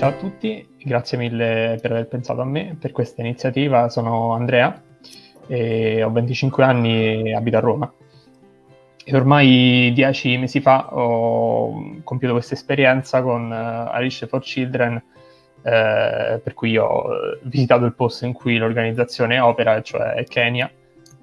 ciao a tutti, grazie mille per aver pensato a me per questa iniziativa. Sono Andrea, ho 25 anni e abito a Roma. E ormai dieci mesi fa ho compiuto questa esperienza con uh, Alice for Children, eh, per cui ho visitato il posto in cui l'organizzazione opera, cioè Kenya,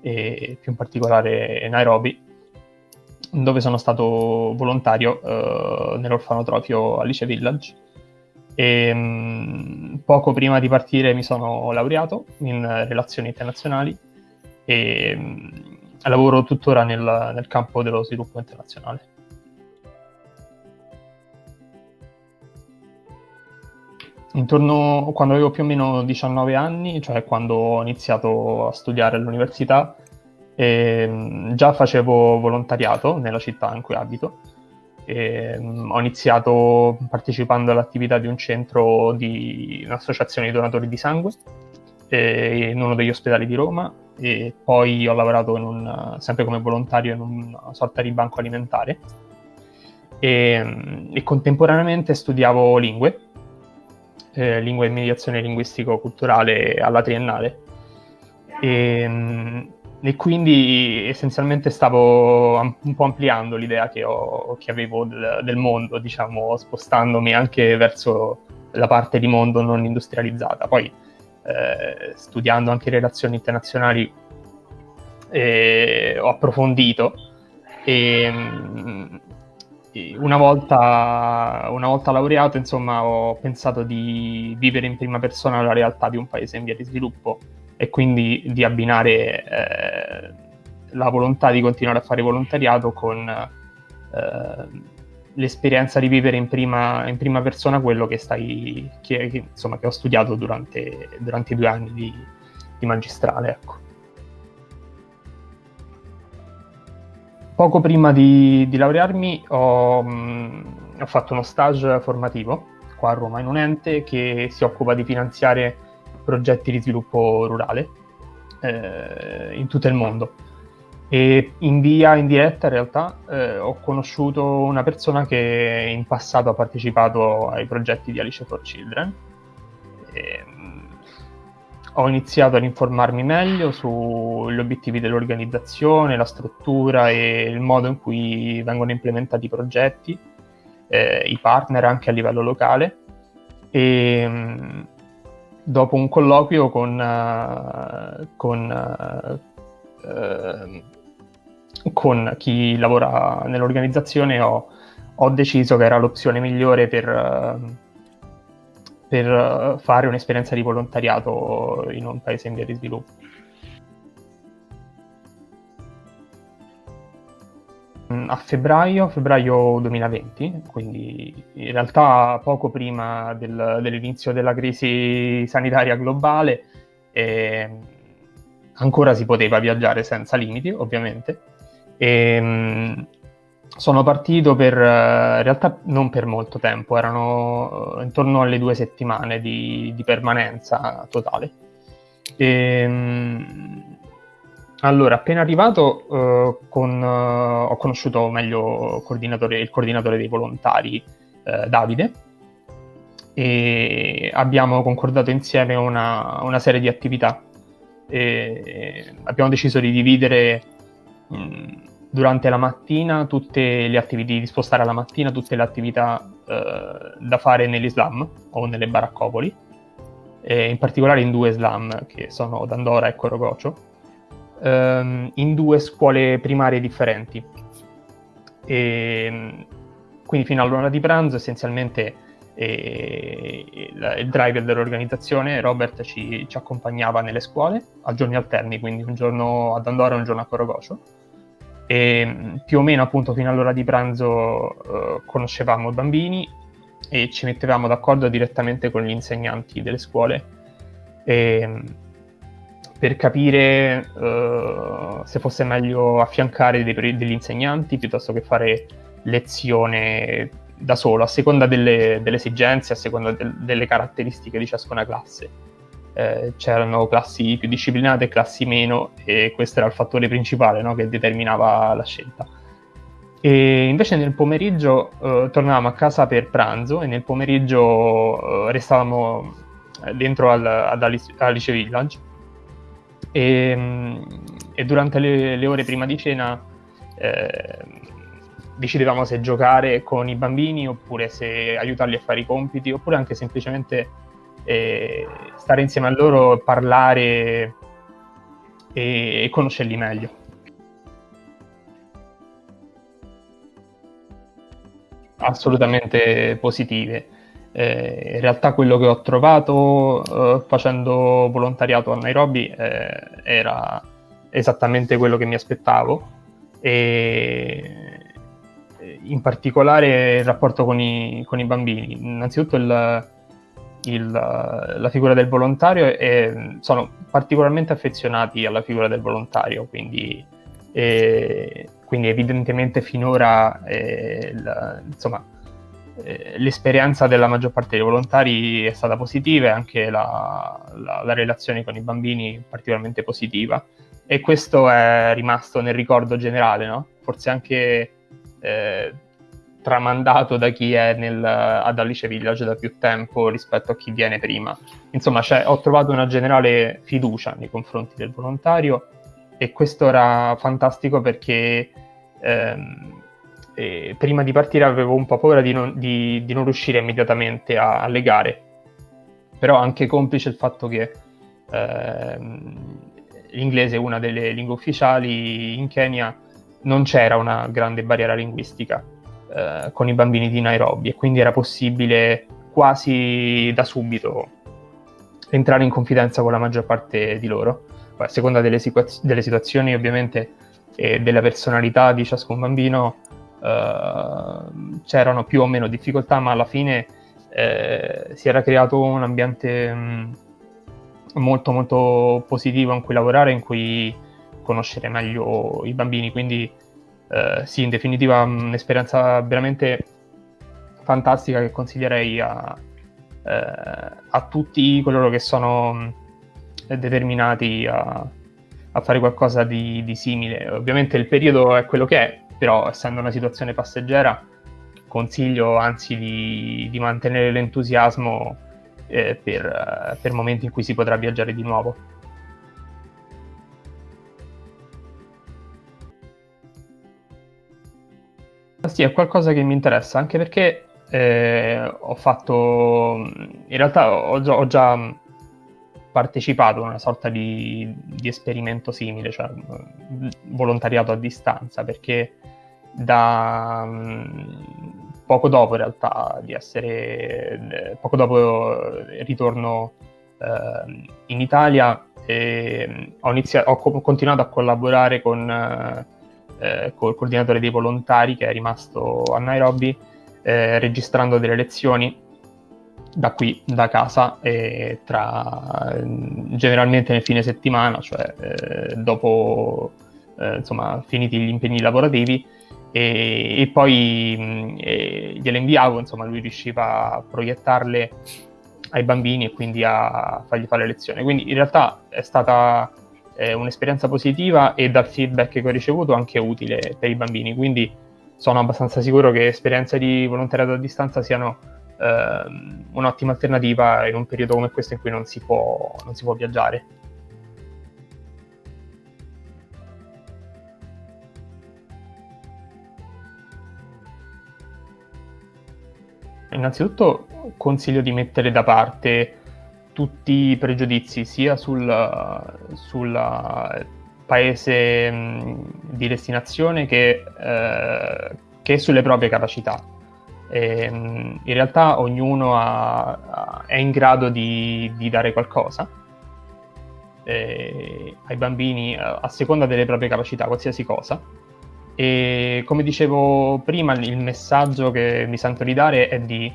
e più in particolare Nairobi, dove sono stato volontario uh, nell'orfanotrofio Alice Village e, mh, poco prima di partire mi sono laureato in relazioni internazionali e mh, lavoro tuttora nel, nel campo dello sviluppo internazionale. Intorno quando avevo più o meno 19 anni, cioè quando ho iniziato a studiare all'università, eh, già facevo volontariato nella città in cui abito e, um, ho iniziato partecipando all'attività di un centro di un'associazione di donatori di sangue eh, in uno degli ospedali di Roma e poi ho lavorato un, sempre come volontario in una sorta di banco alimentare. E, e contemporaneamente studiavo lingue, eh, lingua e mediazione linguistico-culturale alla triennale. E, e quindi essenzialmente stavo un po' ampliando l'idea che, ho, che avevo del, del, mondo, diciamo, spostandomi anche verso la parte di mondo non industrializzata. Poi eh, studiando anche relazioni internazionali eh, ho approfondito e una volta, una volta laureato, insomma, ho pensato di vivere in prima persona la realtà di un paese in via di sviluppo e quindi di abbinare eh, la volontà di continuare a fare volontariato con eh, l'esperienza di vivere in prima, in prima, persona quello che, stai, che, che, insomma, che ho studiato durante, durante, i due anni di, di magistrale. Ecco. Poco prima di, di laurearmi ho, mh, ho, fatto uno stage formativo qua a Roma in un ente che si occupa di finanziare progetti di sviluppo rurale eh, in tutto il mondo. E in via indiretta in realtà eh, ho conosciuto una persona che in passato ha partecipato ai progetti di Alice for Children. E, mm, ho iniziato ad informarmi meglio sugli obiettivi dell'organizzazione, la struttura e il modo in cui vengono implementati i progetti, eh, i partner anche a livello locale. E, mm, dopo un colloquio con, uh, con, uh, con, chi lavora nell'organizzazione ho, ho, deciso che era l'opzione migliore per, per fare un'esperienza di volontariato in un paese in via di sviluppo. A febbraio, febbraio 2020, quindi in realtà poco prima del, dell'inizio della crisi sanitaria globale, eh, ancora si poteva viaggiare senza limiti, ovviamente. E, mh, sono partito per, in realtà non per molto tempo, erano intorno alle due settimane di, di permanenza totale. E, mh, allora, appena arrivato, uh, con, uh, ho conosciuto meglio il coordinatore, il coordinatore dei volontari, uh, Davide, e abbiamo concordato insieme una, una serie di attività. E abbiamo deciso di dividere mh, durante la mattina tutte le attività, di spostare alla mattina tutte le attività da fare negli slam o nelle baraccopoli, in particolare in due slam che sono Dandora e Corogocio ehm, in due scuole primarie differenti. E, quindi fino all'ora di pranzo essenzialmente eh, il, driver dell'organizzazione, Robert, ci, ci, accompagnava nelle scuole a giorni alterni, quindi un giorno ad Andorra e un giorno a Corogocio. E più o meno appunto fino all'ora di pranzo eh, conoscevamo i bambini e ci mettevamo d'accordo direttamente con gli insegnanti delle scuole. E, per capire uh, se fosse meglio affiancare dei, degli insegnanti piuttosto che fare lezione da solo, a seconda delle, delle esigenze, a seconda del, delle caratteristiche di ciascuna classe. Eh, c'erano classi più disciplinate e classi meno, e questo era il fattore principale no, che determinava la scelta. E invece nel pomeriggio eh, tornavamo a casa per pranzo e nel pomeriggio eh, restavamo eh, dentro al, ad Alice, Alice Village e, e durante le, le, ore prima di cena eh, decidevamo se giocare con i bambini oppure se aiutarli a fare i compiti oppure anche semplicemente eh, stare insieme a loro, parlare e, e conoscerli meglio. Assolutamente positive. Eh, in realtà quello che ho trovato eh, facendo volontariato a Nairobi eh, era esattamente quello che mi aspettavo e in particolare il rapporto con i, con i bambini. Innanzitutto il, il, la figura del volontario e sono particolarmente affezionati alla figura del volontario, quindi, e, quindi evidentemente finora eh, la, insomma, eh, l'esperienza della maggior parte dei volontari è stata positiva e anche la, la, la relazione con i bambini particolarmente positiva e questo è rimasto nel ricordo generale, no? forse anche eh, tramandato da chi è nel, ad Alice Village da più tempo rispetto a chi viene prima. Insomma, ho trovato una generale fiducia nei confronti del volontario e questo era fantastico perché ehm, eh, prima di partire avevo un po' paura di non, di, di non riuscire immediatamente a, alle gare, però anche complice il fatto che ehm, l'inglese è una delle lingue ufficiali in Kenya, non c'era una grande barriera linguistica eh, con i bambini di Nairobi e quindi era possibile quasi da subito entrare in confidenza con la maggior parte di loro. A seconda delle, situa- delle situazioni ovviamente e della personalità di ciascun bambino eh, c'erano più o meno difficoltà, ma alla fine eh, si era creato un ambiente mh, mm, molto molto positivo in cui lavorare, in cui conoscere meglio i bambini, quindi eh, sì, in definitiva un'esperienza veramente fantastica che consiglierei a, eh, a tutti coloro che sono determinati a, a fare qualcosa di, di, simile. Ovviamente il periodo è quello che è, però essendo una situazione passeggera consiglio anzi di, di mantenere l'entusiasmo eh, per, per momenti in cui si potrà viaggiare di nuovo. Sì, è qualcosa che mi interessa, anche perché eh, ho fatto, in realtà ho, ho, già partecipato a una sorta di, di esperimento simile, cioè volontariato a distanza, perché da um, poco dopo in realtà di essere, poco dopo ritorno eh, in Italia, eh, ho, iniziato, ho, continuato a collaborare con... Eh, eh, col coordinatore dei volontari che è rimasto a Nairobi, eh, registrando delle lezioni da qui, da casa, e tra, generalmente nel fine settimana, cioè eh, dopo eh, insomma, finiti gli impegni lavorativi, e, e poi mh, gliele inviavo, insomma lui riusciva a proiettarle ai bambini e quindi a fargli fare lezioni. Quindi in realtà è stata eh, un'esperienza positiva e dal feedback che ho ricevuto anche utile per i bambini. Quindi sono abbastanza sicuro che esperienze di volontariato a distanza siano eh, un'ottima alternativa in un periodo come questo in cui non si può, non si può viaggiare. Innanzitutto consiglio di mettere da parte tutti i pregiudizi sia sul, sul paese mh, di destinazione che, eh, che, sulle proprie capacità. E, mh, in realtà ognuno ha, è in grado di, di dare qualcosa eh, ai bambini a seconda delle proprie capacità, qualsiasi cosa. E come dicevo prima, il messaggio che mi sento di dare è di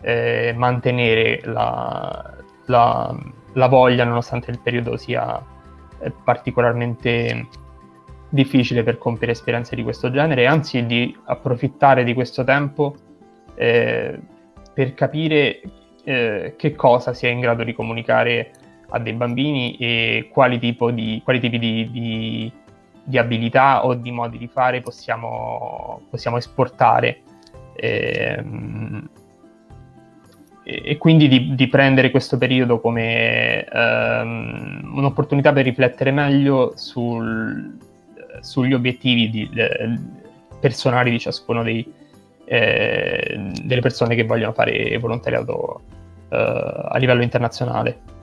eh, mantenere la, la, la voglia, nonostante il periodo sia eh, particolarmente difficile per compiere esperienze di questo genere, anzi di approfittare di questo tempo eh, per capire eh, che cosa si è in grado di comunicare a dei bambini e quali, di, quali tipi di, di, di abilità o di modi di fare possiamo, possiamo esportare. Ehm, e quindi di, di, prendere questo periodo come ehm, un'opportunità per riflettere meglio sul, sugli obiettivi di, de, personali di ciascuno dei, eh, delle persone che vogliono fare volontariato eh, a livello internazionale.